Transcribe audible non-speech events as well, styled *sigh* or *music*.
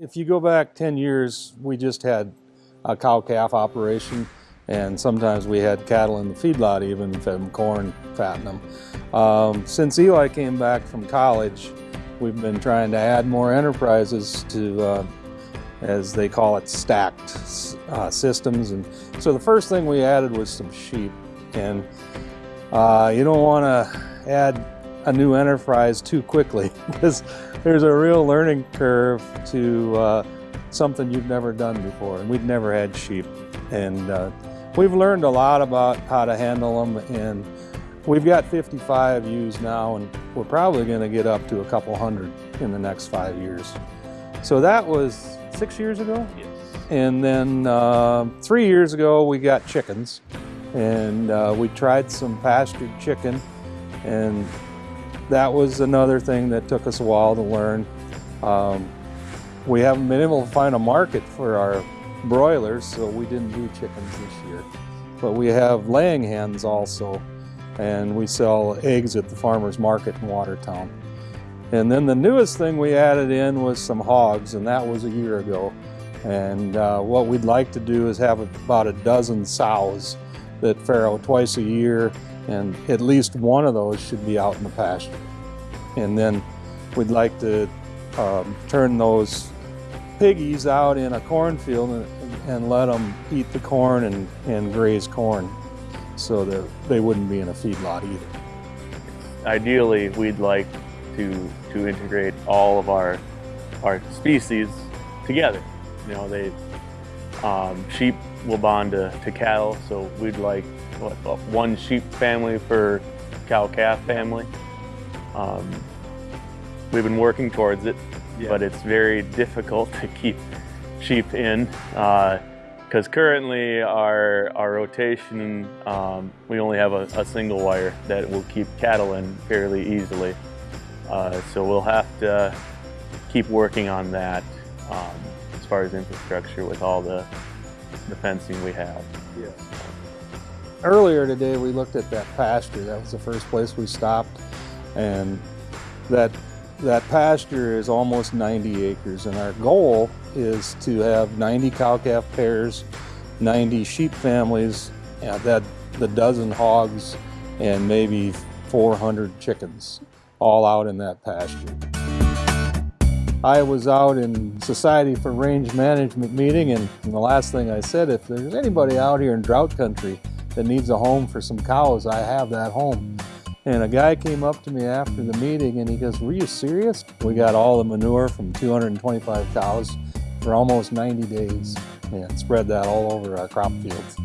If you go back 10 years, we just had a cow-calf operation and sometimes we had cattle in the feedlot even, fed them corn, fattened them. Um, since Eli came back from college, we've been trying to add more enterprises to, uh, as they call it, stacked uh, systems. And so the first thing we added was some sheep. And uh, you don't want to add a new enterprise too quickly *laughs* because there's a real learning curve to uh, something you've never done before. And we'd never had sheep. And uh, we've learned a lot about how to handle them. And we've got 55 ewes now, and we're probably going to get up to a couple hundred in the next five years. So that was six years ago? Yes. And then uh, three years ago, we got chickens. And uh, we tried some pastured chicken. And that was another thing that took us a while to learn. Um, we haven't been able to find a market for our broilers, so we didn't do chickens this year. But we have laying hens also, and we sell eggs at the farmer's market in Watertown. And then the newest thing we added in was some hogs, and that was a year ago. And uh, what we'd like to do is have about a dozen sows that farrow twice a year and at least one of those should be out in the pasture. And then we'd like to um, turn those piggies out in a cornfield and, and let them eat the corn and, and graze corn so that they wouldn't be in a feedlot either. Ideally, we'd like to, to integrate all of our, our species together. You know, they, um, sheep will bond to, to cattle, so we'd like what, one sheep family per cow-calf family. Um, we've been working towards it, yeah. but it's very difficult *laughs* to keep sheep in because uh, currently our, our rotation, um, we only have a, a, single wire that will keep cattle in fairly easily. Uh, so we'll have to keep working on that um, far as infrastructure with all the, the fencing we have. Yeah. Earlier today we looked at that pasture. That was the first place we stopped. And that, that pasture is almost 90 acres. And our goal is to have 90 cow-calf pairs, 90 sheep families, and that the dozen hogs, and maybe 400 chickens, all out in that pasture. I was out in Society for Range Management meeting and the last thing I said, if there's anybody out here in drought country that needs a home for some cows, I have that home. And a guy came up to me after the meeting and he goes, were you serious? We got all the manure from 225 cows for almost 90 days and spread that all over our crop fields.